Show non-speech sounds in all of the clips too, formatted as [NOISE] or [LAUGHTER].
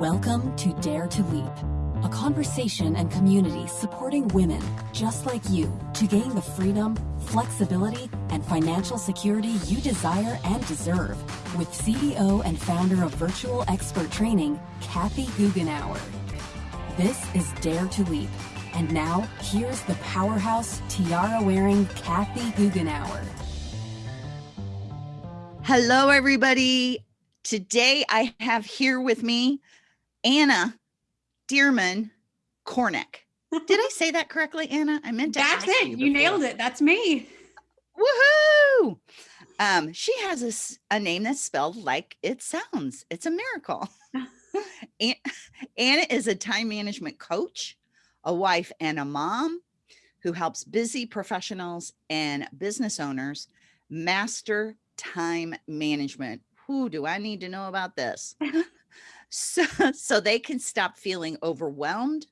Welcome to Dare to Leap, a conversation and community supporting women just like you to gain the freedom, flexibility, and financial security you desire and deserve with CEO and founder of Virtual Expert Training, Kathy Goughenour. This is Dare to Leap. And now, here's the powerhouse tiara wearing Kathy Goughenour. Hello, everybody. Today I have here with me Anna Dearmon Kornick. Did I say that correctly, Anna? I meant to. That's it. You, you nailed it. That's me. Woohoo! Um, she has a, a name that's spelled like it sounds. It's a miracle. [LAUGHS] Anna is a time management coach, a wife, and a mom who helps busy professionals and business owners master time management. Who do I need to know about this? [LAUGHS] so, [LAUGHS] so they can stop feeling overwhelmed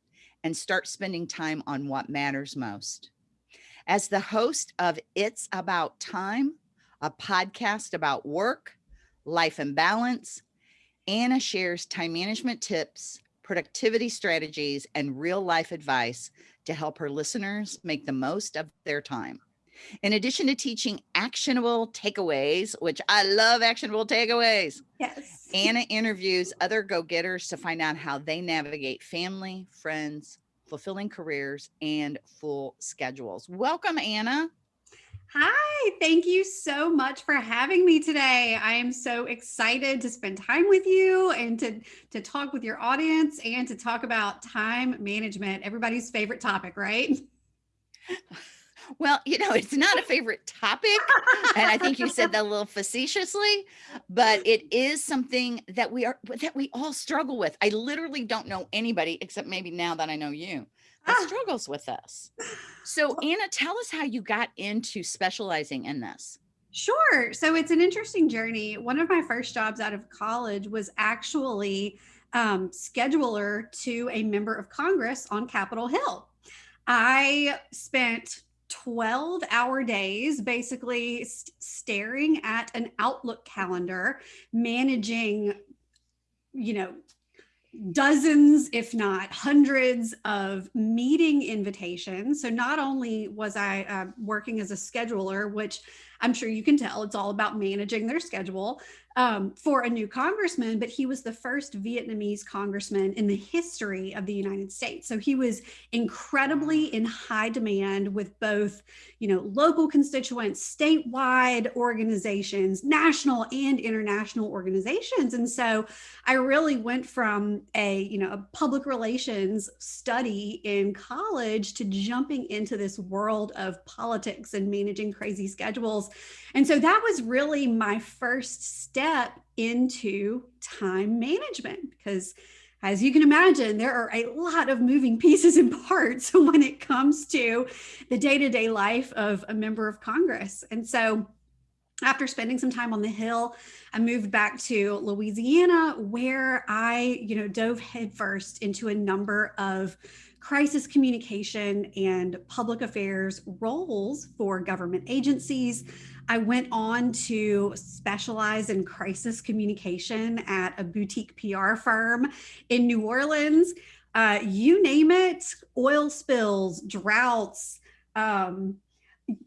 and start spending time on what matters most. As the host of It's About Time, a podcast about work, life and balance, Anna shares time management tips, productivity strategies, and real life advice to help her listeners make the most of their time. In addition to teaching actionable takeaways, which I love actionable takeaways. Yes. Anna interviews other go-getters to find out how they navigate family, friends, fulfilling careers, and full schedules. Welcome, Anna. Hi, thank you so much for having me today. I am so excited to spend time with you and to, to talk with your audience and to talk about time management, everybody's favorite topic, right? [LAUGHS] Well, you know, it's not a favorite topic. and I think you said that a little facetiously, but it is something that we are that we all struggle with. I literally don't know anybody except maybe now that I know you that ah. struggles with this. So Anna, tell us how you got into specializing in this. Sure. So it's an interesting journey. One of my first jobs out of college was actually um, scheduler to a member of Congress on Capitol Hill. I spent 12 hour days, basically st staring at an Outlook calendar, managing, you know, dozens, if not hundreds of meeting invitations. So not only was I uh, working as a scheduler, which I'm sure you can tell it's all about managing their schedule, um, for a new congressman, but he was the first Vietnamese congressman in the history of the United States. So he was incredibly in high demand with both, you know, local constituents, statewide organizations, national and international organizations. And so I really went from a, you know, a public relations study in college to jumping into this world of politics and managing crazy schedules. And so that was really my first step into time management because as you can imagine, there are a lot of moving pieces and parts [LAUGHS] when it comes to the day-to-day -day life of a member of Congress. And so after spending some time on the Hill, I moved back to Louisiana where I, you know, dove headfirst into a number of crisis communication and public affairs roles for government agencies. I went on to specialize in crisis communication at a boutique PR firm in New Orleans. Uh, you name it, oil spills, droughts, um,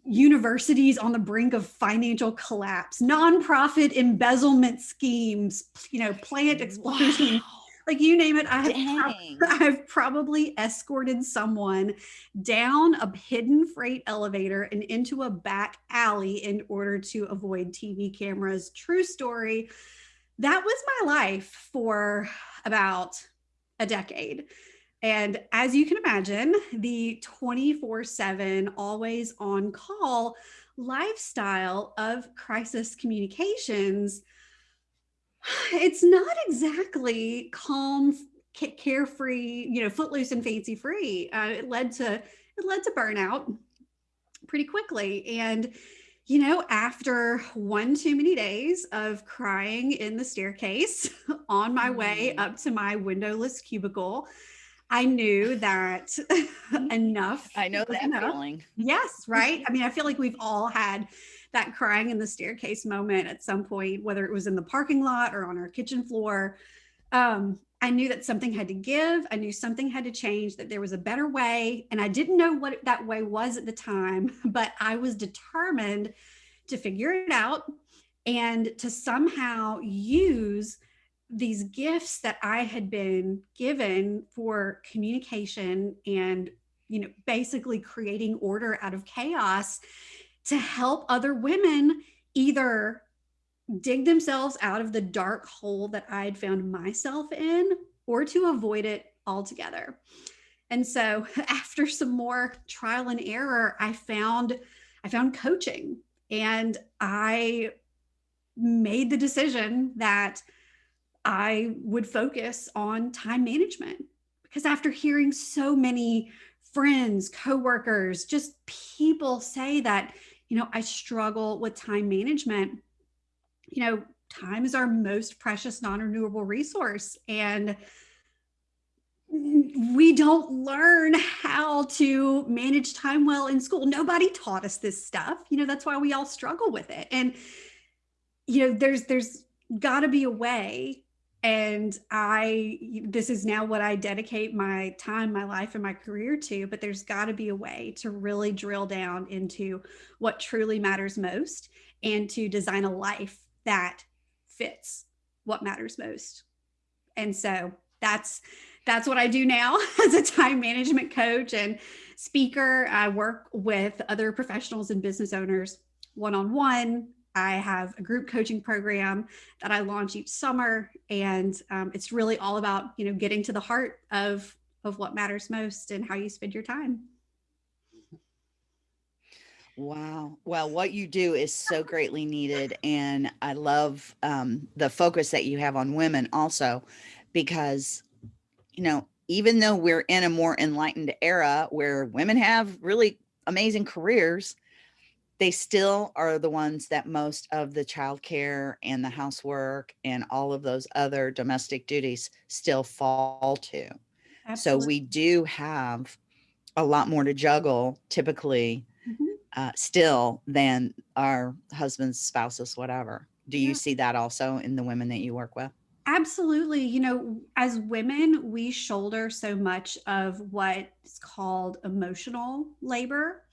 universities on the brink of financial collapse, nonprofit embezzlement schemes, you know, plant explosions. Wow. like you name it I have, [LAUGHS] I've probably escorted someone down a hidden freight elevator and into a back alley in order to avoid TV cameras. True story. That was my life for about a decade and as you can imagine the 24 7 always on call lifestyle of crisis communications [SIGHS] it's not exactly calm, carefree, you know, footloose and fancy free. Uh, it led to it led to burnout pretty quickly. And you know, after one too many days of crying in the staircase [LAUGHS] on my way mm-hmm. up to my windowless cubicle, I knew that [LAUGHS] enough. I know that enough. feeling. Yes, [LAUGHS] right. I mean, I feel like we've all had that crying in the staircase moment at some point, whether it was in the parking lot or on our kitchen floor. Um, I knew that something had to give. I knew something had to change, that there was a better way. And I didn't know what that way was at the time, [LAUGHS] but I was determined to figure it out and to somehow use these gifts that I had been given for communication and you know basically creating order out of chaos to help other women either dig themselves out of the dark hole that I had found myself in or to avoid it altogether. And so [LAUGHS] after some more trial and error, I found I found coaching and I made the decision that I would focus on time management because after hearing so many friends, coworkers, just people say that, you know, I struggle with time management. You know, time is our most precious non-renewable resource and we don't learn how to manage time well in school. Nobody taught us this stuff. You know, that's why we all struggle with it. And you know, there's there's got to be a way and i this is now what i dedicate my time my life and my career to but there's got to be a way to really drill down into what truly matters most and to design a life that fits what matters most. And so that's that's what i do now [LAUGHS] as a time management coach and speaker. I work with other professionals and business owners one-on-one I have a group coaching program that I launch each summer, and um, it's really all about you know getting to the heart of of what matters most and how you spend your time. Wow. Well, what you do is so greatly needed, and I love um, the focus that you have on women also, because you know even though we're in a more enlightened era where women have really amazing careers they still are the ones that most of the childcare and the housework and all of those other domestic duties still fall to. Absolutely. So we do have a lot more to juggle typically mm -hmm. uh, still than our husbands, spouses, whatever. Do you yeah. see that also in the women that you work with? Absolutely. You know, as women, we shoulder so much of what's called emotional labor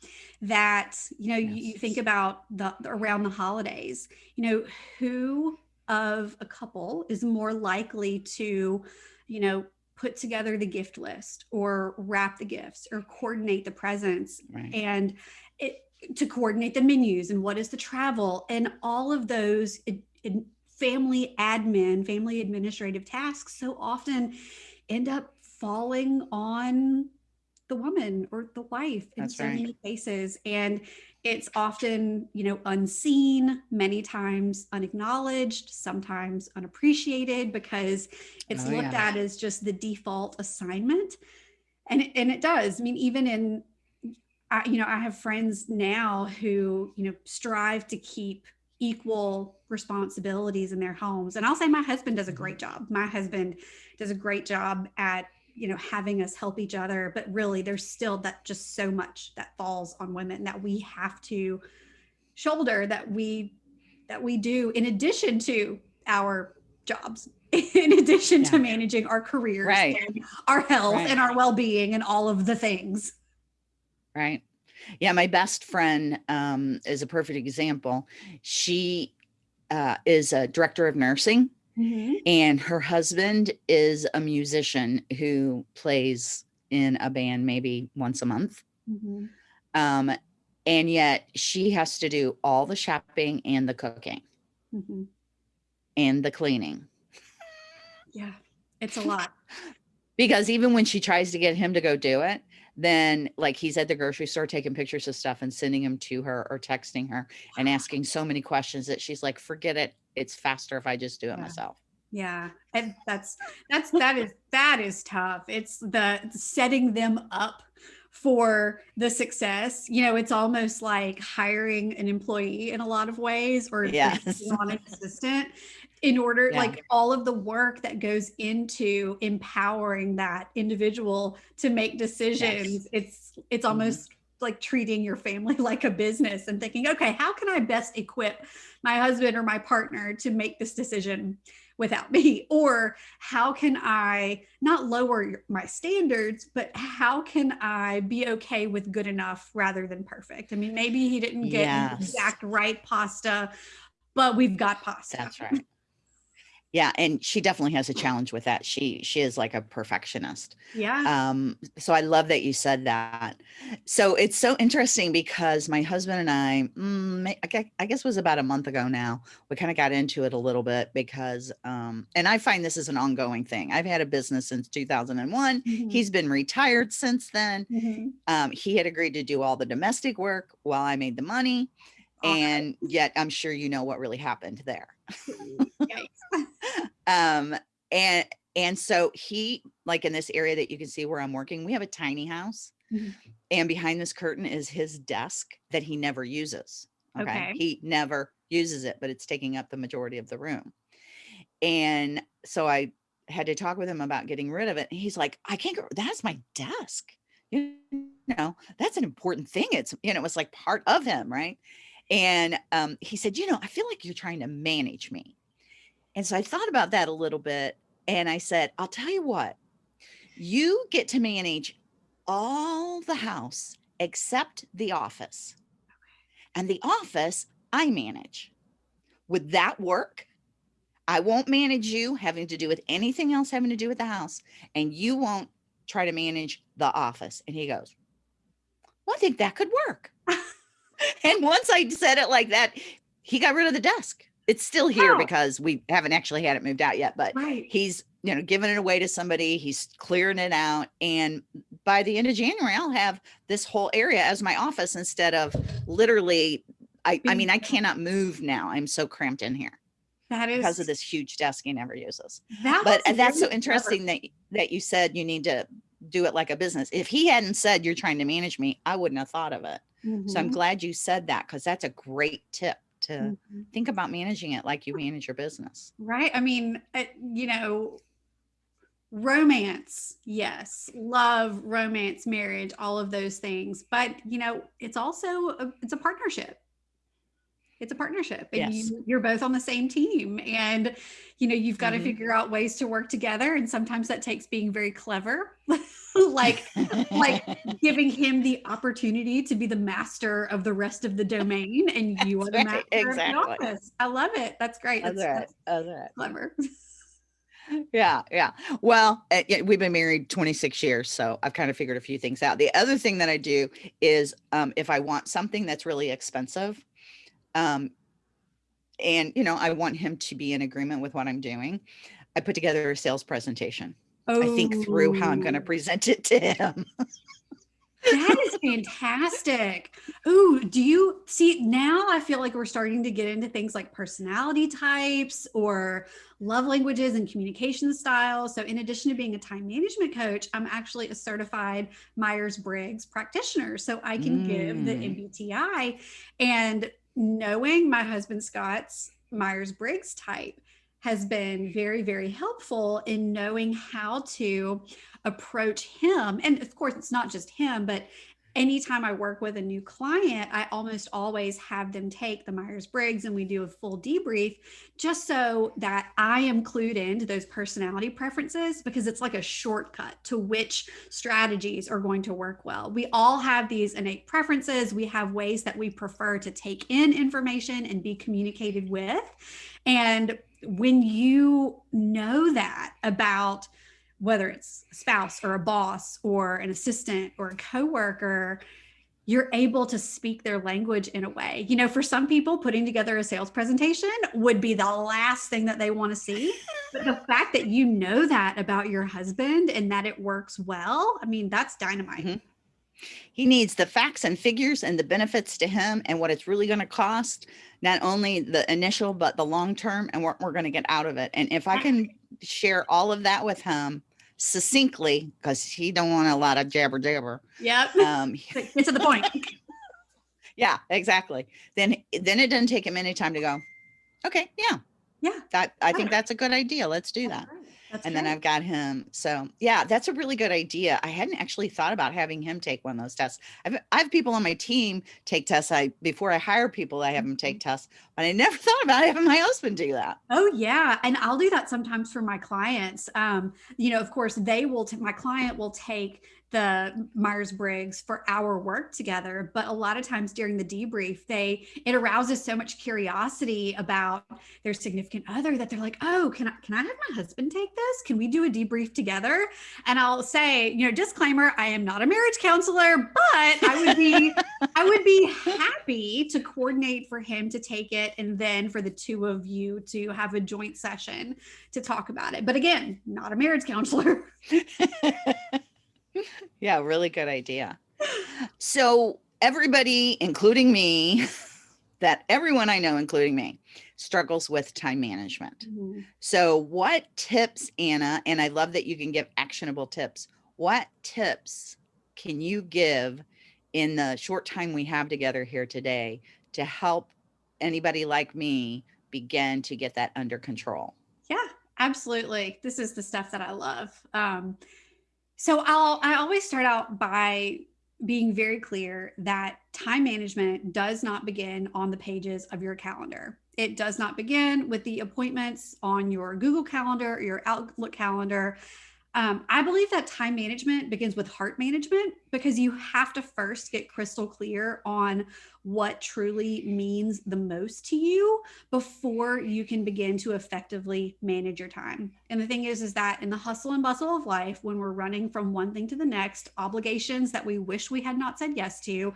that, you know, yes. you, you, think about the around the holidays, you know, who of a couple is more likely to, you know, put together the gift list or wrap the gifts or coordinate the presents right. and it, to coordinate the menus and what is the travel and all of those it, it, family admin, family administrative tasks so often end up falling on the woman or the wife in That's so right. many cases. And it's often, you know, unseen, many times unacknowledged, sometimes unappreciated because it's oh, looked yeah. at as just the default assignment. And it, and it does. I mean, even in, I, you know, I have friends now who, you know, strive to keep equal responsibilities in their homes. And I'll say my husband does a great mm-hmm. job. My husband does a great job at, you know, having us help each other, but really there's still that just so much that falls on women that we have to shoulder that we that we do in addition to our jobs [LAUGHS] in addition yeah. to managing our careers right. and our health right. and our well-being and all of the things right yeah, my best friend um, is a perfect example. She uh, is a director of nursing mm -hmm. and her husband is a musician who plays in a band maybe once a month. Mm -hmm. um, and yet she has to do all the shopping and the cooking mm -hmm. and the cleaning. Yeah, it's a [LAUGHS] lot. because even when she tries to get him to go do it, then like he's at the grocery store taking pictures of stuff and sending them to her or texting her and asking so many questions that she's like, forget it. It's faster if I just do it yeah. myself. Yeah. And that's, that's, that is, that is tough. It's the setting them up for the success. You know, it's almost like hiring an employee in a lot of ways or yes. on an assistant in order yeah. like all of the work that goes into empowering that individual to make decisions yes. it's it's mm-hmm. almost mm -hmm. like treating your family [LAUGHS] like a business and thinking okay how can i best equip my husband or my partner to make this decision without me? [LAUGHS] Or how can I not lower my standards, but how can I be okay with good enough rather than perfect? I mean, maybe he didn't get yes. exact right pasta, but we've got pasta. That's right. Yeah, and she definitely has a challenge with that. She she is like a perfectionist. Yeah. Um so I love that you said that. So it's so interesting because my husband and I mm, I guess it was about a month ago now. We kind of got into it a little bit because um and I find this is an ongoing thing. I've had a business since 2001. Mm-hmm. He's been retired since then. Mm-hmm. Um he had agreed to do all the domestic work while I made the money. And yet I'm sure you know what really happened there. [LAUGHS] um, and and so he like in this area that you can see where I'm working, we have a tiny house. Mm-hmm. And behind this curtain is his desk that he never uses. Okay? okay. He never uses it, but it's taking up the majority of the room. And so I had to talk with him about getting rid of it. And he's like, I can't go, that's my desk. You know, that's an important thing. It's, you know, it was like part of him, right? And um, he said, you know, I feel like you're trying to manage me. And so I thought about that a little bit. And I said, I'll tell you what, you get to manage all the house except the office. And the office I manage. Would that work? I won't manage you having to do with anything else having to do with the house. And you won't try to manage the office. And he goes, Well, I think that could work. [LAUGHS] [LAUGHS] and once I said it like that, he got rid of the desk. It's still here oh. because we haven't actually had it moved out yet, but right. he's, you know, giving it away to somebody. He's clearing it out. And by the end of January, I'll have this whole area as my office instead of literally, I, I mean, I cannot move now. I'm so cramped in here. That is because of this huge desk he never uses. That but and uh, that's so interesting clever. that that you said you need to do it like a business. If he hadn't said you're trying to manage me, I wouldn't have thought of it. Mm-hmm. So I'm mm-hmm. glad you said that because that's a great tip to mm-hmm. think about managing it like you manage your business. Right. I mean, it, you know, romance, yes, love, romance, marriage, all of those things. But you know, it's also a, it's a partnership it's a partnership and yes. you, you're both on the same team and you know you've got mm-hmm. to figure out ways to work together and sometimes that takes being very clever [LAUGHS] [LAUGHS] like like giving him the opportunity to be the master of the rest of the domain and [LAUGHS] you are the master exactly. of the office i love it that's great that's, that's, right. that's right. clever yeah yeah well uh, yeah, we've been married 26 years so i've kind of figured a few things out the other thing that i do is um, if i want something that's really expensive um, and, you know, I want him to be in agreement with what I'm doing. I put together a sales presentation. Oh. I think through how I'm going to present it to him. that is fantastic. Ooh, do you see now? I feel like we're starting to get into things like personality types or love languages and communication styles. So, in addition to being a time management coach, I'm actually a certified Myers Briggs practitioner. So, I can mm. give the MBTI. Mm. And knowing my husband Scott's Myers Briggs type has been very, very helpful in knowing how to approach him. And of course, it's not just him, but anytime I work with a new client, I almost always have them take the Myers Briggs and we do a full debrief just so that I am clued into those personality preferences because it's like a shortcut to which strategies are going to work well. We all have these innate preferences, we have ways that we prefer to take in information and be communicated with. And when you know that about whether it's a spouse or a boss or an assistant or a coworker, you're able to speak their language in a way. You know, for some people, putting together a sales presentation would be the last thing that they want to see. But the fact that you know that about your husband and that it works well, I mean, that's dynamite. Mm-hmm. He needs the facts and figures and the benefits to him and what it's really going to cost, not only the initial, but the long term and what we're going to get out of it. And if I can share all of that with him, succinctly because he don't want a lot of jabber jabber. Yeah. Um, [LAUGHS] get to the point. [LAUGHS] yeah, exactly. Then then it doesn't take him any time to go. Okay, yeah, yeah. That I think that's a good idea. Let's do that. That's and great. then I've got him. So yeah, that's a really good idea. I hadn't actually thought about having him take one of those tests. I've, I have people on my team take tests. I before I hire people, I have them take mm-hmm. tests, but I never [LAUGHS] thought about having my husband do that. Oh yeah, and I'll do that sometimes for my clients. Um, you know, of course, they will. My client will take the Myers Briggs for our work together. But a lot of times during the debrief, they it arouses so much curiosity about their significant other that they're like, "Oh, can I can I have my husband take this? Can we do a debrief together?" And I'll say, you know, disclaimer: I am not a marriage counselor, but I would be I would be happy to coordinate for him to take it, and then for the two of you to have a joint session to talk about it. But again, not a marriage counselor. [LAUGHS] yeah, really good idea. So, everybody, including me, [LAUGHS] that everyone I know, including me, struggles with time management. Mm-hmm. So, what tips, Anna, and I love that you can give actionable tips. What tips can you give in the short time we have together here today to help anybody like me begin to get that under control? Yeah, absolutely. This is the stuff that I love. Um, so I'll I always start out by being very clear that time management does not begin on the pages of your calendar. It does not begin with the appointments on your Google Calendar or your Outlook calendar. Um, I believe that time management begins with heart management because you have to first get crystal clear on what truly means the most to you before you can begin to effectively manage your time. And the thing is, is that in the hustle and bustle of life, when we're running from one thing to the next, obligations that we wish we had not said yes to,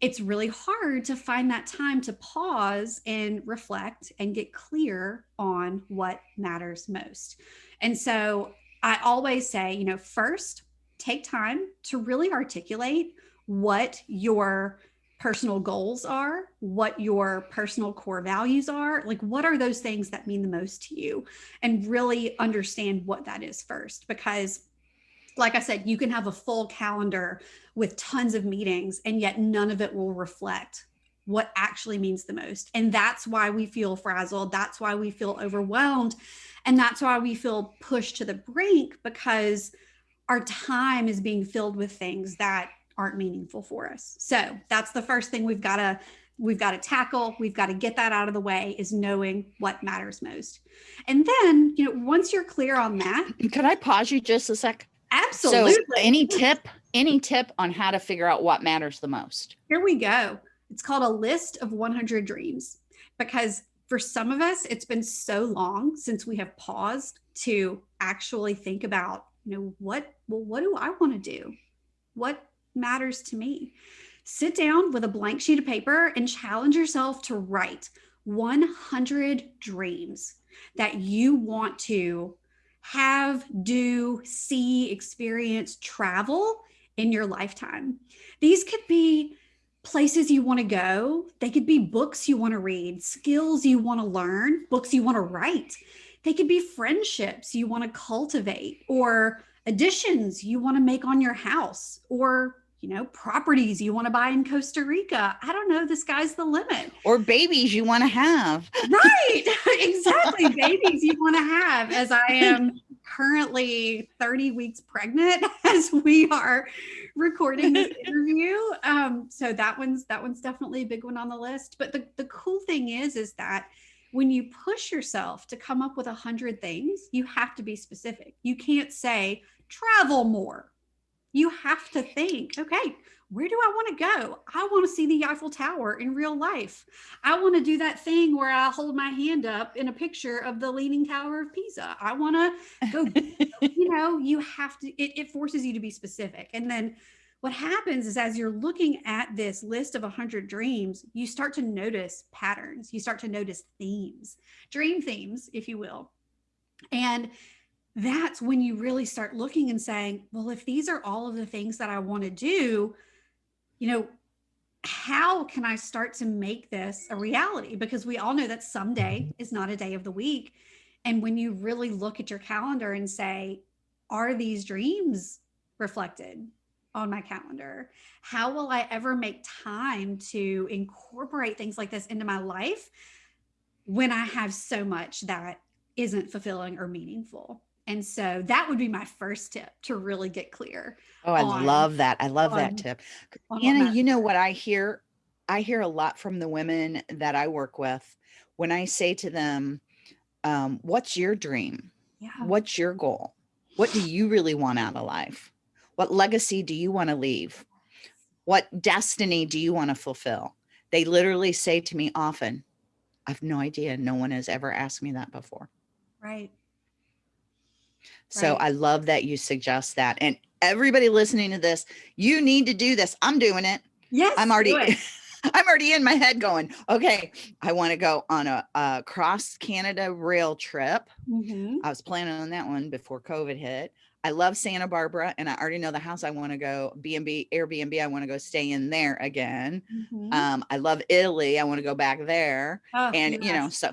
it's really hard to find that time to pause and reflect and get clear on what matters most. And so I always say, you know, first take time to really articulate what your personal goals are, what your personal core values are. Like, what are those things that mean the most to you? And really understand what that is first. Because, like I said, you can have a full calendar with tons of meetings, and yet none of it will reflect what actually means the most. And that's why we feel frazzled. That's why we feel overwhelmed. And that's why we feel pushed to the brink because our time is being filled with things that aren't meaningful for us. So that's the first thing we've got to we've got to tackle we've got to get that out of the way is knowing what matters most and then you know once you're clear on that [CLEARS THROAT] could i pause you just a sec absolutely so any tip any tip on how to figure out what matters the most here we go it's called a list of 100 dreams because for some of us, it's been so long since we have paused to actually think about, you know, what, well, what do I want to do? What matters to me? Sit down with a blank sheet of paper and challenge yourself to write 100 dreams that you want to have, do, see, experience, travel in your lifetime. These could be places you want to go. They could be books you want to read, skills you want to learn, books you want to write. They could be friendships you want to cultivate or additions you want to make on your house or you know properties you want to buy in Costa Rica. I don't know, the sky's the limit. Or babies you want to have. Right. [LAUGHS] exactly. [LAUGHS] babies you want to have as I am currently 30 weeks pregnant [LAUGHS] as we are recording this [LAUGHS] interview. Um, so that one's that one's definitely a big one on the list. But the, the cool thing is, is that when you push yourself to come up with a hundred things, you have to be specific. You can't say travel more. You have to think, okay, where do I want to go? I want to see the Eiffel Tower in real life. I want to do that thing where I hold my hand up in a picture of the Leaning Tower of Pisa. I want to go, [LAUGHS] you know, you have to, it, it forces you to be specific. And then what happens is as you're looking at this list of 100 dreams, you start to notice patterns, you start to notice themes, dream themes, if you will. And that's when you really start looking and saying, well, if these are all of the things that I want to do, you know, how can I start to make this a reality? Because we all know that someday mm-hmm. is not a day of the week. And when you really look at your calendar and say, are these dreams reflected on my calendar? How will I ever make time to incorporate things like this into my life when I have so much that isn't fulfilling or meaningful? And so that would be my first tip to really get clear. Oh, I on, love that. I love on, that tip. Anna, you know what I hear I hear a lot from the women that I work with when I say to them, um, what's your dream? Yeah. What's your goal? What do you really want out of life? What legacy do you want to leave? What destiny do you want to fulfill? They literally say to me often, I have no idea. No one has ever asked me that before. Right. So Right. I love that you suggest that. And everybody listening to this, you need to do this. I'm doing it. Yes. I'm already. [LAUGHS] I'm already in my head going, okay, I want to go on a, a cross Canada rail trip. Mhm. I was planning on that one before COVID hit. I love Santa Barbara and I already know the house I want to go B&B Airbnb. I want to go stay in there again. Mhm. Um, I love Italy. I want to go back there. Oh, And you know, so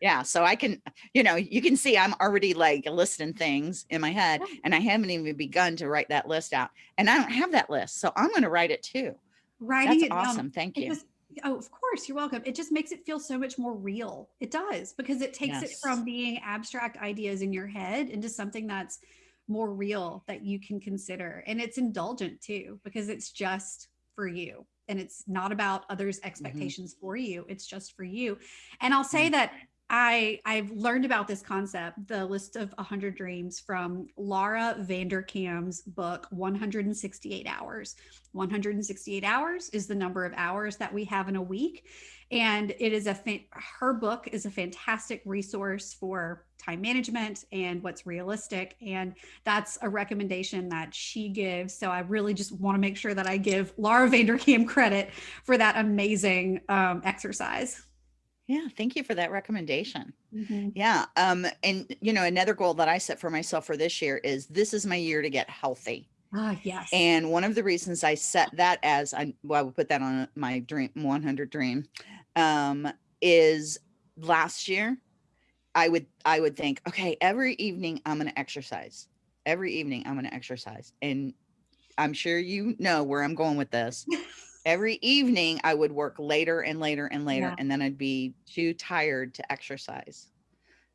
yeah, so I can, you know, you can see I'm already like listing things in my head Yeah. and I haven't even begun to write that list out. And I don't have that list. So I'm going to write it too. writing That's it down awesome. Thank it you. just oh of course you're welcome it just makes it feel so much more real it does because it takes it from being abstract ideas in your head into something that's more real that you can consider and it's indulgent too because it's just for you and it's not about others expectations for you it's just for you and i'll say Mm. that I I've learned about this concept, the list of 100 dreams from Laura Vanderkam's book 168 hours. 168 hours is the number of hours that we have in a week and it is a her book is a fantastic resource for time management and what's realistic and that's a recommendation that she gives so i really just want to make sure that i give laura vanderkam credit for that amazing um, exercise Yeah. Thank you for that recommendation. Mhm. Yeah. Um, and you know, another goal that I set for myself for this year is this is my year to get healthy. ah yes And one of the reasons I set that as I, well, I would put that on my dream 100 dream, um, is last year I would, I would think, okay, every evening I'm going to exercise. Every evening I'm going to exercise. And I'm sure you know where I'm going with this. [LAUGHS] Every evening I would work later and later and later, Yeah. and then I'd be too tired to exercise.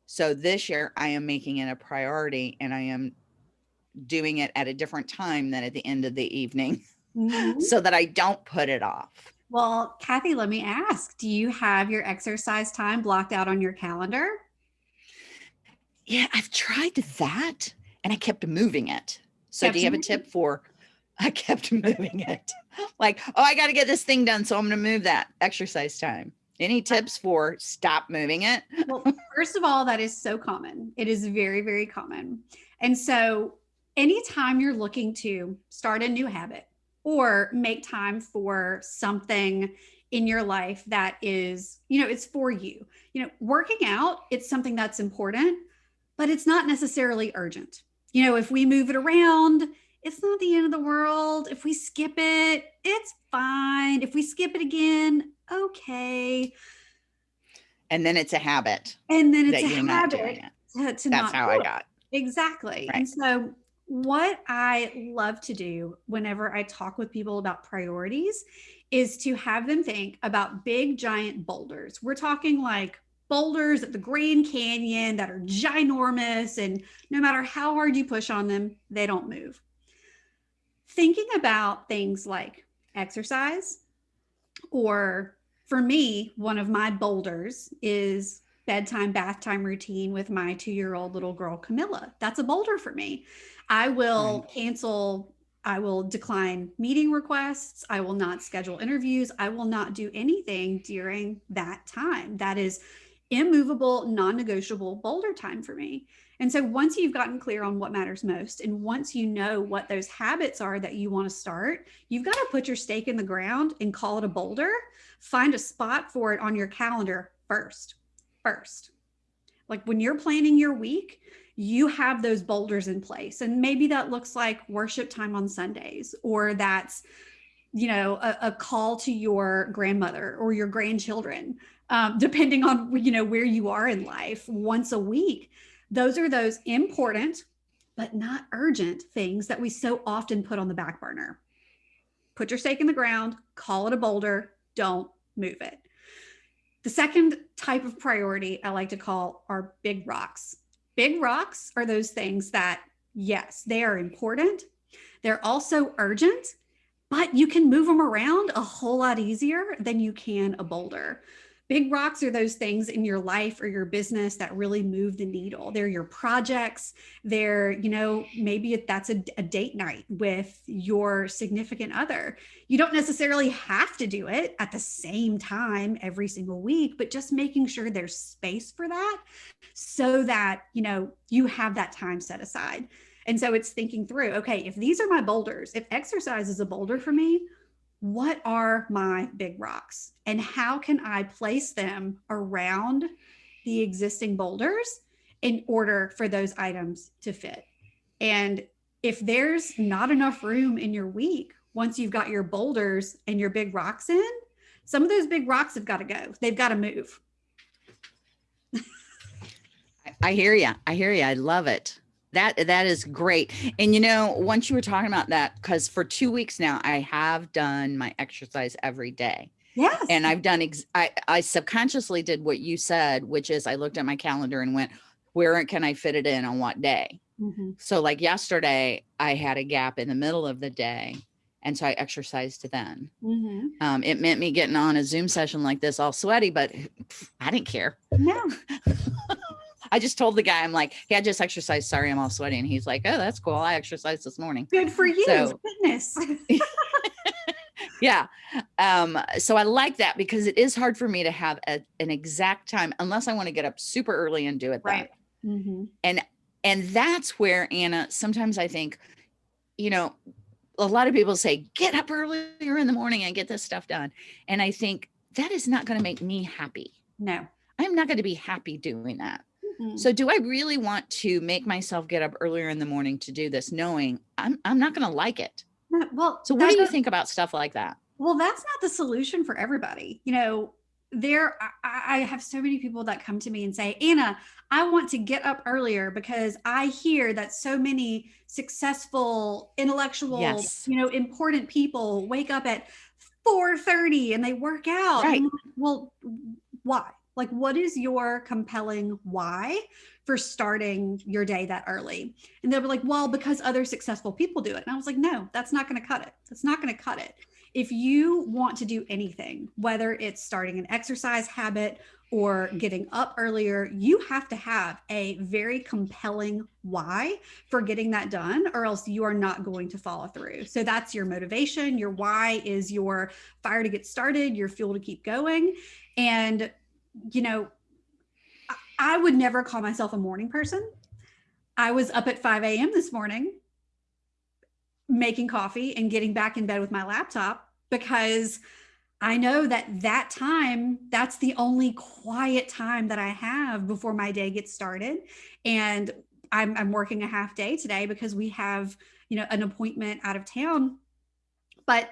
So this year I am making it a priority and I am doing it at a different time than at the end of the evening [LAUGHS] Mhm. so that I don't put it off. well kathy let me ask do you have your exercise time blocked out on your calendar Yeah, I've tried that and I kept moving it. So Kept do you have a tip for [LAUGHS] I kept moving it? Like, oh, I got to get this thing done, so I'm going to move that exercise time. Any tips for stop moving it? well, first of all, that is so common. It is very, very common. And so, anytime you're looking to start a new habit or make time for something in your life that is, you know, it's for you, you know, working out, it's something that's important, but it's not necessarily urgent. You know, if we move it around, it's not the end of the world. If we skip it, it's fine. If we skip it again, okay. And then it's a habit And then it's a you're not doing habit it. to, to That's how I it. got. Exactly. Right. And so, what I love to do whenever I talk with people about priorities is to have them think about big, giant boulders. We're talking like boulders at the Grand Canyon that are ginormous, and no matter how hard you push on them, they don't move. Thinking about things like exercise, or for me, one of my boulders is bedtime bath time routine with my two year old little girl camilla. That's a boulder for me. I will cancel i will decline meeting requests. I will not schedule interviews. I will not do anything during that time. That is immovable non-negotiable boulder time for me and so once you've gotten clear on what matters most and once you know what those habits are that you want to start you've got to put your stake in the ground and call it a boulder find a spot for it on your calendar first first. Like when you're planning your week, you have those boulders in place. And maybe that looks like worship time on Sundays, or that's, you know, a, a call to your grandmother or your grandchildren, um, depending on, you know, where you are in life once a week. Those are those important, but not urgent things that we so often put on the back burner. Put your stake in the ground, call it a boulder, don't move it. The second type of priority I like to call are big rocks. Big rocks are those things that, yes, they are important. They're also urgent, but you can move them around a whole lot easier than you can a boulder. Big rocks are those things in your life or your business that really move the needle. They're your projects. They're, you know, maybe that's a, a date night with your significant other. You don't necessarily have to do it at the same time every single week, but just making sure there's space for that so that, you know, you have that time set aside. And so it's thinking through, okay, if these are my boulders, if exercise is a boulder for me, what are my big rocks and how can I place them around the existing boulders in order for those items to fit? And if there's not enough room in your week, once you've got your boulders and your big rocks in, some of those big rocks have got to go. They've got to move. I hear you. I hear you. I love it. That that is great. And you know, once you were talking about that, because for two weeks now, I have done my exercise every day. Yes. And I've done ex- I, I subconsciously did what you said, which is I looked at my calendar and went, where can I fit it in on what day? Mhm. So like yesterday, I had a gap in the middle of the day. And so I exercised then. Mhm. Um, it meant me getting on a Zoom session like this all sweaty, but I didn't care. No. [LAUGHS] I just told the guy, I'm like, hey, I just exercised. Sorry, I'm all sweaty. And he's like, oh, that's cool. I exercised this morning. Good for you. So- [LAUGHS] Fitness. Yeah. Um, so I like that because it is hard for me to have a, an exact time unless I want to get up super early and do it. Right. That. Mhm. And that's where Anna, sometimes I think, you know, a lot of people say, get up earlier in the morning and get this stuff done. And I think that is not going to make me happy. No. I'm not going to be happy doing that. So mm. do I really want to make myself get up earlier in the morning to do this, knowing I'm I'm not going to like it? Well, So what do you think about stuff like that? Well, that's not the solution for everybody. You know, there I, I have so many people that come to me and say, Anna, I want to get up earlier because I hear that so many successful, intellectual, Yes. you know, important people wake up at 4:30 and they work out. Right. Well, why? Like, what is your compelling why for starting your day that early? And they'll be like, well, because other successful people do it. And I was like, no, that's not going to cut it. That's not going to cut it. If you want to do anything, whether it's starting an exercise habit or getting up earlier, you have to have a very compelling why for getting that done, or else you are not going to follow through. So that's your motivation. Your why is your fire to get started, your fuel to keep going. And, you know, I- would never call myself a morning person. I was up at 5 a.m. this morning making coffee and getting back in bed with my laptop because I know that that time, that's the only quiet time that I have before my day gets started. And I'm, I'm working a half day today because we have, you know, an appointment out of town. But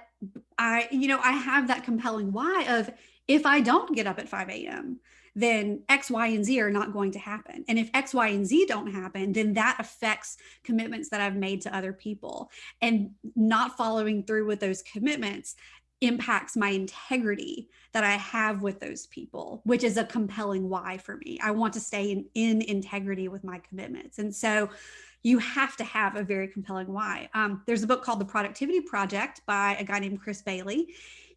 I, you know, I have that compelling why of if I don't get up at 5 a.m., then X, Y, and Z are not going to happen. And if X, Y, and Z don't happen, then that affects commitments that I've made to other people. And not following through with those commitments impacts my integrity that I have with those people, which is a compelling why for me. I want to stay in, in integrity with my commitments. And so you have to have a very compelling why. Um, there's a book called The Productivity Project by a guy named Chris Bailey.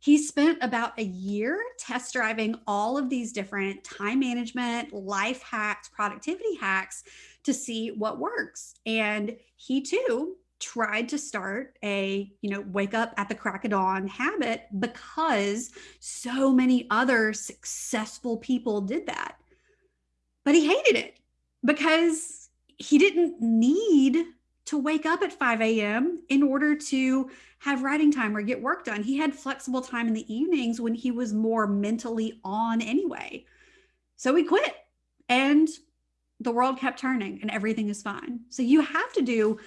He spent about a year test driving all of these different time management, life hacks, productivity hacks to see what works. And he too tried to start a you know wake up at the crack of dawn habit because so many other successful people did that but he hated it because he didn't need to wake up at 5 a.m in order to have writing time or get work done he had flexible time in the evenings when he was more mentally on anyway so he quit and the world kept turning and everything is fine so you have to do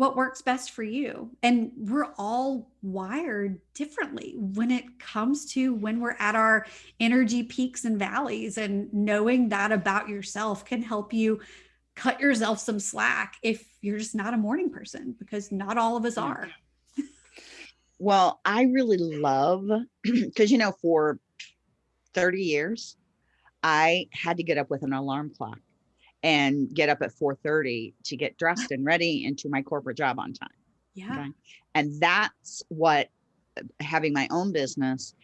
what works best for you. And we're all wired differently when it comes to when we're at our energy peaks and valleys. And knowing that about yourself can help you cut yourself some slack if you're just not a morning person, because not all of us are. Well, I really love [CLEARS THROAT] because you know, for 30 years, I had to get up with an alarm clock and get up at 4:30 to get dressed and ready into my corporate job on time. Yeah. Okay. And that's what uh, having my own business,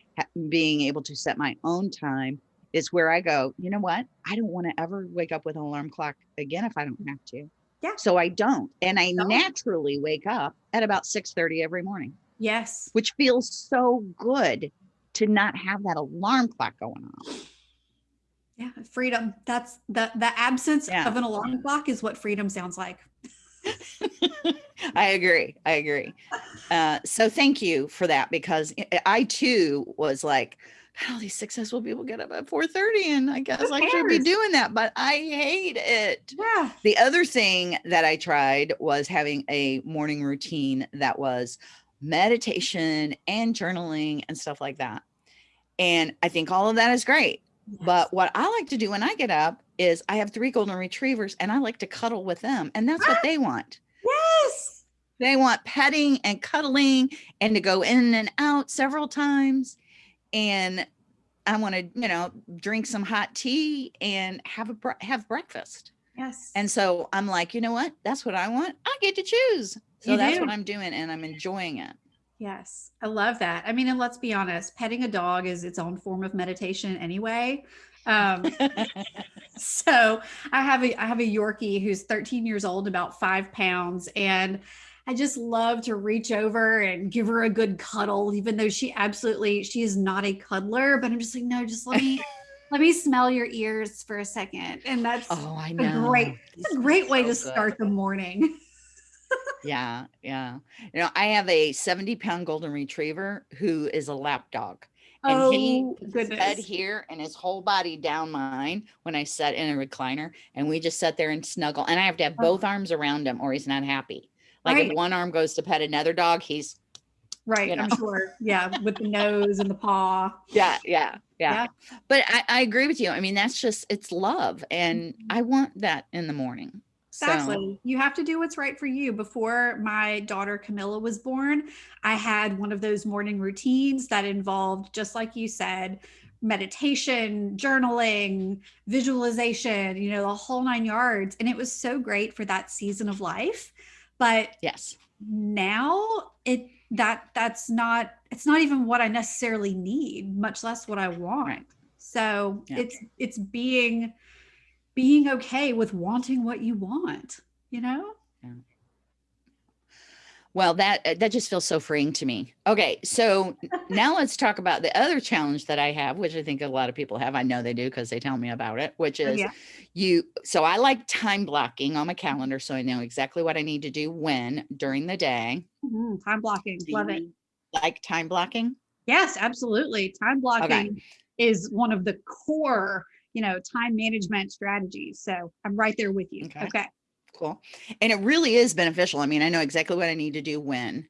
being able to set my own time is where I go, you know what? I don't want to ever wake up with an alarm clock again if I don't have to. Yeah. So I don't. And I Don't. naturally wake up at about 6 30 every morning, Yes. which feels so good to not have that alarm clock going on. Yeah. Freedom. That's the the absence Yeah. of an alarm clock is what freedom sounds like. [LAUGHS] I agree. I agree. Uh, so thank you for that because I- I too was like, how these successful people get up at 4:30 and I guess I should be doing that, but I hate it. Yeah. The other thing that I tried was having a morning routine that was meditation and journaling and stuff like that. And I think all of that is great. But what I like to do when I get up is I have three golden retrievers and I like to cuddle with them. And that's what [GASPS] they want. yes. They want petting and cuddling and to go in and out several times. And I want to, you know, drink some hot tea and have a have breakfast. Yes. And so I'm like, you know what? That's what I want. I get to choose. So You that's do. what I'm doing and I'm enjoying it. Yes, I love that. I mean, and let's be honest, petting a dog is its own form of meditation anyway. Um, [LAUGHS] so I have a I have a Yorkie who's 13 years old, about five pounds, and I just love to reach over and give her a good cuddle, even though she absolutely she is not a cuddler. But I'm just like, no, just let me [LAUGHS] let me smell your ears for a second, and that's oh, I a know. great a great way so to good. start the morning. [LAUGHS] Yeah, yeah. You know, I have a 70 pound golden retriever who is a lap dog. And oh he puts his head here and his whole body down mine when I sit in a recliner. And we just sit there and snuggle. And I have to have Oh. both arms around him or he's not happy. Like Right. if one arm goes to pet another dog, he's Right, you I'm sure. Yeah, with the nose and the paw. [LAUGHS] yeah, yeah, yeah. Yeah. But I, I agree with you. I mean, that's just it's love. And Mhm. I want that in the morning. So Exactly. You have to do what's right for you. Before my daughter Camilla was born, I had one of those morning routines that involved, just like you said, meditation, journaling, visualization, you know, the whole nine yards. And it was so great for that season of life. But yes. now it that that's not it's not even what I necessarily need, much less what I want. Right. So Yeah. it's it's being being okay with wanting what you want, you know? Well, that uh, that just feels so freeing to me. Okay, so now let's talk about the other challenge that I have, which I think a lot of people have. I know they do because they tell me about it, which Oh, is yeah. you. So I like time blocking on my calendar, so I know exactly what I need to do when during the day. Mhm, Time blocking. Do Love it. Like time blocking. Yes, absolutely. Time blocking is one of the core, you know, time management strategies. So I'm right there with you. Okay. Okay. Cool. And it really is beneficial. I mean, I know exactly what I need to do when.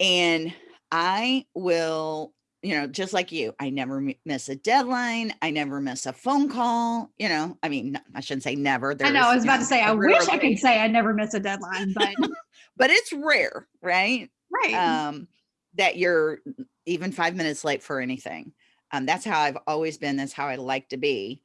And I will, you know, just like you, I never miss a deadline. I never miss a phone call. You know, I mean, I shouldn't say never. I know. I was about to say, I wish I could say I never miss a deadline, but [LAUGHS] but it's rare, right? right. Um, that you're even five minutes late for anything. Um, that's how I've always been. That's how I like to be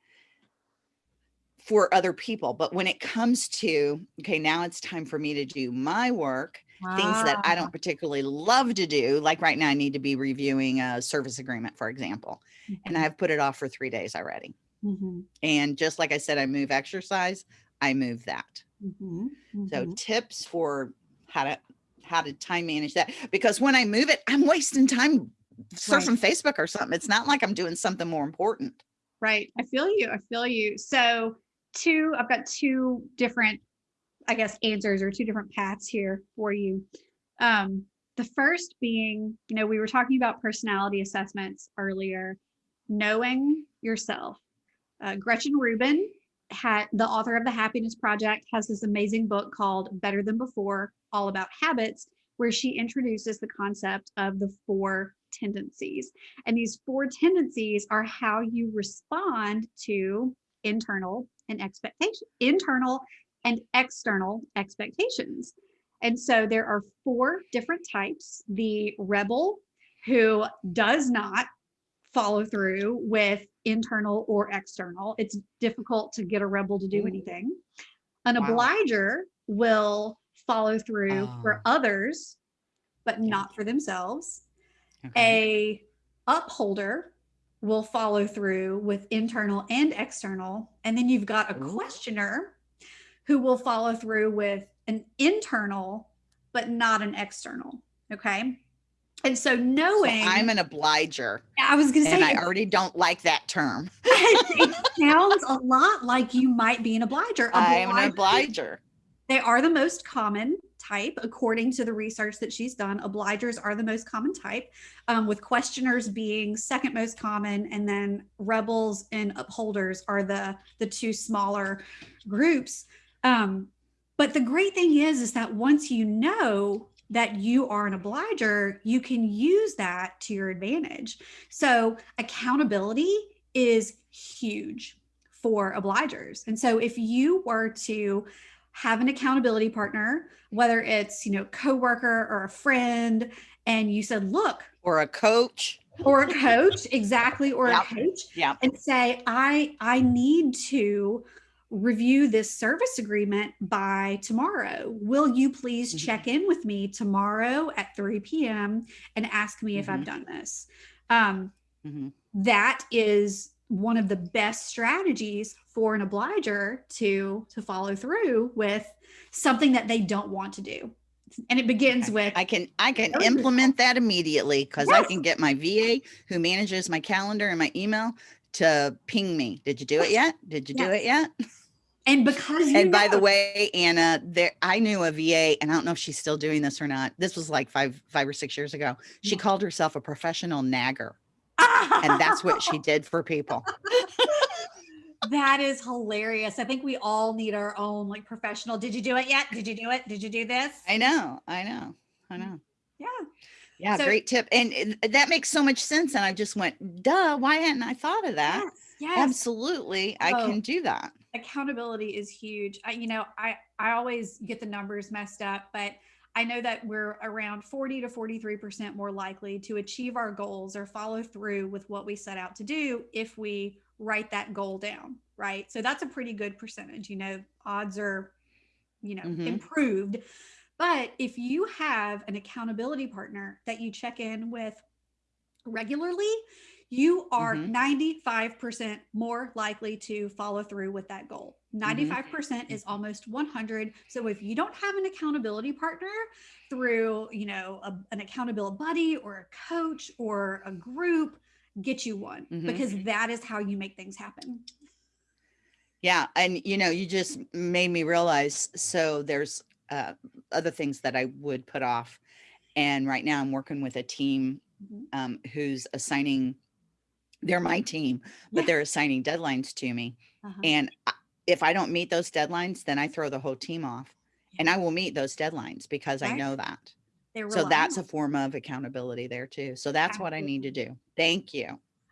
for other people. But when it comes to, okay, now it's time for me to do my work, things that I Ah, don't particularly love to do. Like right now, I need to be reviewing a service agreement, for example, and mhm, I've put it off for three days already. mhm, And just like I said, I move exercise, I move that. mhm, So mhm. tips for how to how to time manage that because when I move it, I'm wasting time surfing Facebook or something. It's not like I'm doing something more important. Right. I feel you. I feel you. So, two, I've got two different, I guess, answers or two different paths here for you. Um, the first being, you know, we were talking about personality assessments earlier, knowing yourself. Uh, Gretchen Rubin, had the author of the Happiness Project, has this amazing book called Better Than Before, all about habits, where she introduces the concept of the four tendencies. And these four tendencies are how you respond to internal and expectation, internal and external expectations. And so there are four different types. The rebel who does not follow through with internal or external. It's difficult to get a rebel to do anything. An Wow. obliger will follow through for Oh. others, but not for themselves. a upholder will follow through with internal and external and then you've got a questioner who will follow through with an internal but not an external okay and so So knowing I'm an obliger i was gonna say and I already don't like that term. [LAUGHS] it sounds a lot like you might be an obliger. I'm an obliger. They are the most common type, according to the research that she's done. Obligers are the most common type, um, with questioners being second most common, and then rebels and upholders are the the two smaller groups. Um, but the great thing is, is that once you know that you are an obliger, you can use that to your advantage. So accountability is huge for obligers. And so if you were to have an accountability partner, whether it's, you know, coworker or a friend, and you said, look, Or a coach. or a coach, exactly, or Yep. a coach, Yeah. and say, I I need to review this service agreement by tomorrow. Will you please Mhm. check in with me tomorrow at 3 p.m. and ask me if I've done this? Um, Mhm. that is one of the best strategies for an obliger to to follow through with something that they don't want to do and it begins with I can I can implement that immediately because I can get my VA who manages my calendar and my email to ping me. Did you do it yet? Did you do it yet? and because you and by the way, Anna, there I knew a VA, and I don't know if she's still doing this or not. This was like five five or six years ago. She Yeah. called herself a professional nagger, and that's what she [LAUGHS] did for people. that is hilarious i think we all need our own like professional did you do it yet did you do it did you do this I know, I know, I know. yeah Yeah, So- great tip. And it- that makes so much sense. And I just went, duh, why hadn't I thought of that? yes yes Absolutely, I Oh. can do that. accountability is huge. I, you know, I I always get the numbers messed up, but I know that we're around 40 to 43% more likely to achieve our goals or follow through with what we set out to do if we write that goal down, right? So that's a pretty good percentage. You know, odds are, you know, Mhm. improved. But if you have an accountability partner that you check in with regularly, you are Mhm. 95% more likely to follow through with that goal. Mm-hmm. 95% is almost 100. So if you don't have an accountability partner through, you know, a- an accountability buddy or a coach or a group, get you one Mhm. because that is how you make things happen. Yeah, and you know, you just made me realize. So there's uh, other things that I would put off, and right now I'm working with a team Mhm. um, who's assigning. They're my team, but Yeah. they're assigning deadlines to me, Uh-huh. and I- if I don't meet those deadlines, then I throw the whole team off, and I will meet those deadlines because I know that. So that's a form of accountability there too. So that's what I need to do. Thank you.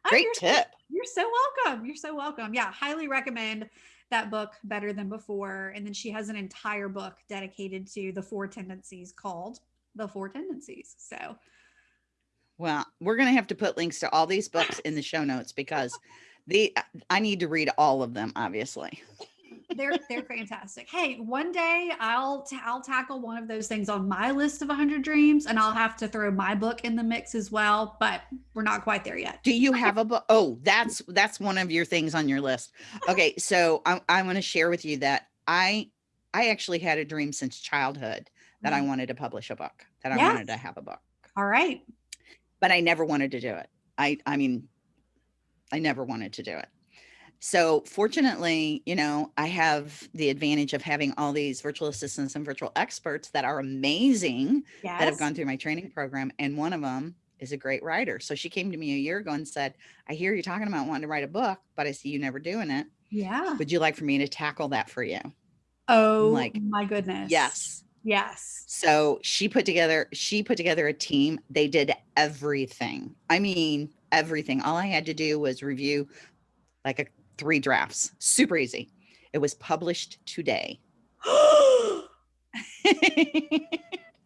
Oh, Great you're so- tip. You're so welcome. You're so welcome. Yeah, highly recommend that book better than before. And then she has an entire book dedicated to the four tendencies called The Four Tendencies. So Well, we're going to have to put links to all these books in the show notes because the uh, I need to read all of them obviously. they're they're fantastic. Hey, one day I'll I'll tackle one of those things on my list of 100 dreams and I'll have to throw my book in the mix as well, but we're not quite there yet. Do you have a book? Oh, that's that's one of your things on your list. Okay, so I I want to share with you that I I actually had a dream since childhood that I mm-hmm. wanted to publish a book, that I wanted to have a book. All right. but I never wanted to do it. I I mean, I never wanted to do it. So fortunately, you know, I have the advantage of having all these virtual assistants and virtual experts that are amazing Yes. that have gone through my training program. And one of them is a great writer. So she came to me a year ago and said, I hear you're talking about wanting to write a book, but I see you never doing it. yeah. Would you like for me to tackle that for you? Oh like, my goodness. Yes. Yes. So she put together she put together a team. They did everything. I mean, everything. All I had to do was review like a three drafts. Super easy. It was published today. [LAUGHS]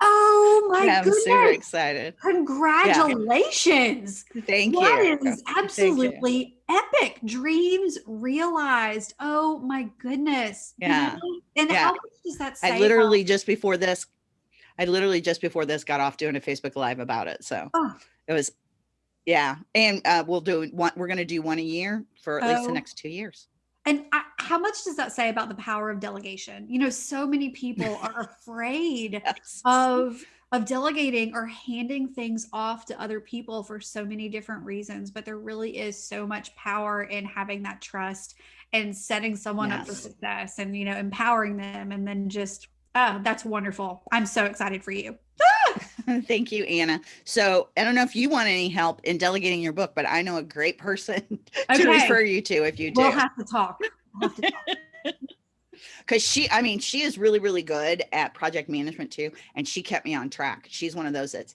oh my I'm goodness. super excited. Congratulations. Thank That you. is absolutely epic. Dreams realized. Oh my goodness. You Yeah. know? And Yeah. how much does that say? I about- literally just before this, I literally just before this got off doing a Facebook live about it. So Oh. it was, yeah. And uh, we'll do one, we're going to do one a year for at least the Oh. next two years. And I, how much does that say about the power of delegation? You know, so many people [LAUGHS] are afraid Yes. of of delegating or handing things off to other people for so many different reasons but there really is so much power in having that trust and setting someone up for success and you know empowering them and then just oh that's wonderful i'm so excited for you [LAUGHS] [LAUGHS] Thank you, Anna. So I don't know if you want any help in delegating your book, but I know a great person [LAUGHS] to Okay. refer you to if you do. we'll have to talk We'll have to talk. [LAUGHS] because she i mean she is really really good at project management too and she kept me on track she's one of those that's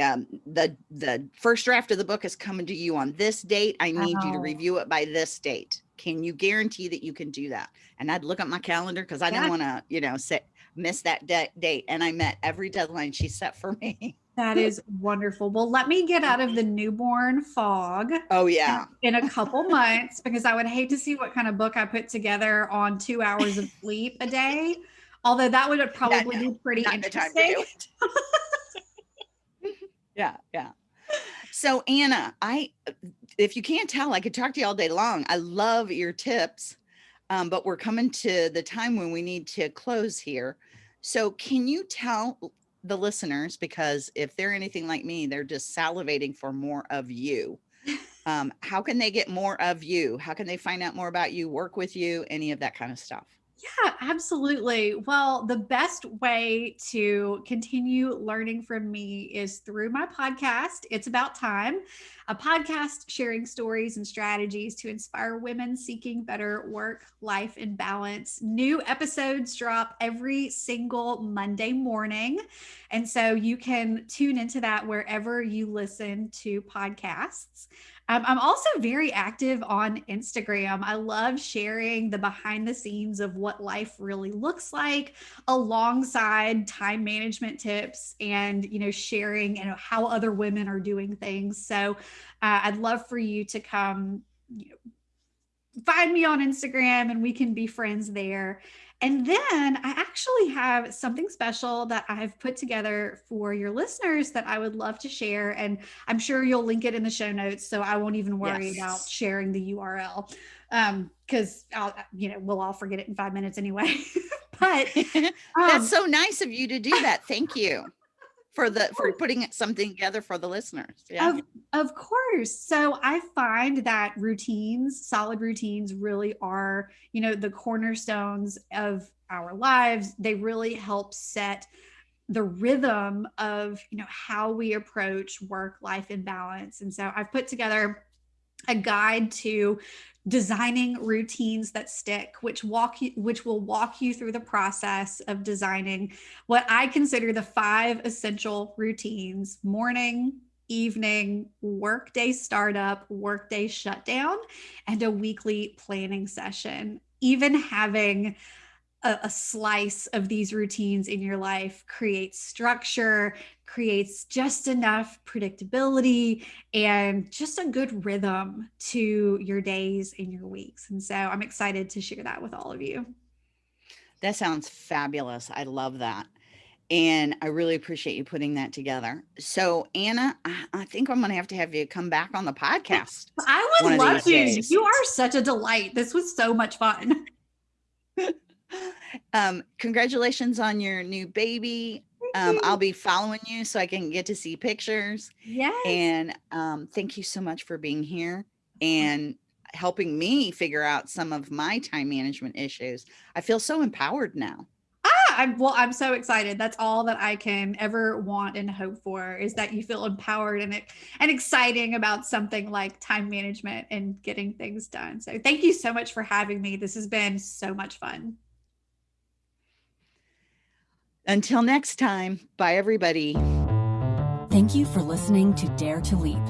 um the the first draft of the book is coming to you on this date i need you to Oh. review it by this date can you guarantee that you can do that and i'd look at my calendar because i Yeah. didn't want to you know sit miss that de- date and i met every deadline she set for me that is wonderful well let me get out of the newborn fog oh yeah in a couple months because I would hate to see what kind of book I put together on two hours of sleep a day. Although that would probably no, be pretty not the time to interesting. [LAUGHS] yeah, yeah. So Anna, I if you can't tell, I could talk to you all day long. I love your tips. Um, but we're coming to the time when we need to close here. So can you tell the listeners, because if they're anything like me, they're just salivating for more of you. [LAUGHS] Um, how can they get more of you? How can they find out more about you, work with you, any of that kind of stuff? Yeah, absolutely. Well, the best way to continue learning from me is through my podcast. It's About Time, a podcast sharing stories and strategies to inspire women seeking better work, life, and balance. New episodes drop every single Monday morning. And so you can tune into that wherever you listen to podcasts. Um, I'm also very active on Instagram. I love sharing the behind the scenes of what life really looks like alongside time management tips and, you know, sharing you know, how other women are doing things. So uh, I'd love for you to come you know, find me on Instagram and we can be friends there. And then I actually have something special that I've put together for your listeners that I would love to share. And I'm sure you'll link it in the show notes. So I won't even worry Yes. about sharing the URL um, because I'll, you know, we'll all forget it in five minutes anyway. [LAUGHS] but [LAUGHS] um, That's so nice of you to do that. Thank you for the for putting something together for the listeners. Yeah. Of, of course. So I find that routines, solid routines, really are, you know, the cornerstones of our lives. They really help set the rhythm of, you know, how we approach work life and balance. And so I've put together a guide to designing routines that stick which walk you which will walk you through the process of designing what i consider the five essential routines morning evening workday startup workday shutdown and a weekly planning session. Even having a, a slice of these routines in your life creates structure creates just enough predictability and just a good rhythm to your days and your weeks. And so I'm excited to share that with all of you. That sounds fabulous. I love that. And I really appreciate you putting that together. So, Anna, I, I think I'm going to have to have you come back on the podcast. I would love to. days. You are such a delight. This was so much fun. [LAUGHS] Um, congratulations on your new baby. Um, I'll be following you so I can get to see pictures. yes. And um, thank you so much for being here and helping me figure out some of my time management issues. I feel so empowered now. Ah, I'm well, I'm so excited. That's all that I can ever want and hope for is that you feel empowered and and exciting about something like time management and getting things done. So thank you so much for having me. This has been so much fun. Until next time, bye everybody. Thank you for listening to Dare to Leap.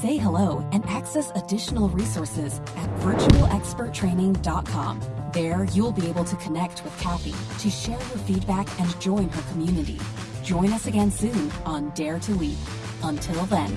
Say hello and access additional resources at virtualexperttraining.com. There, you'll be able to connect with Kathy to share your feedback and join her community. Join us again soon on Dare to Leap. Until then.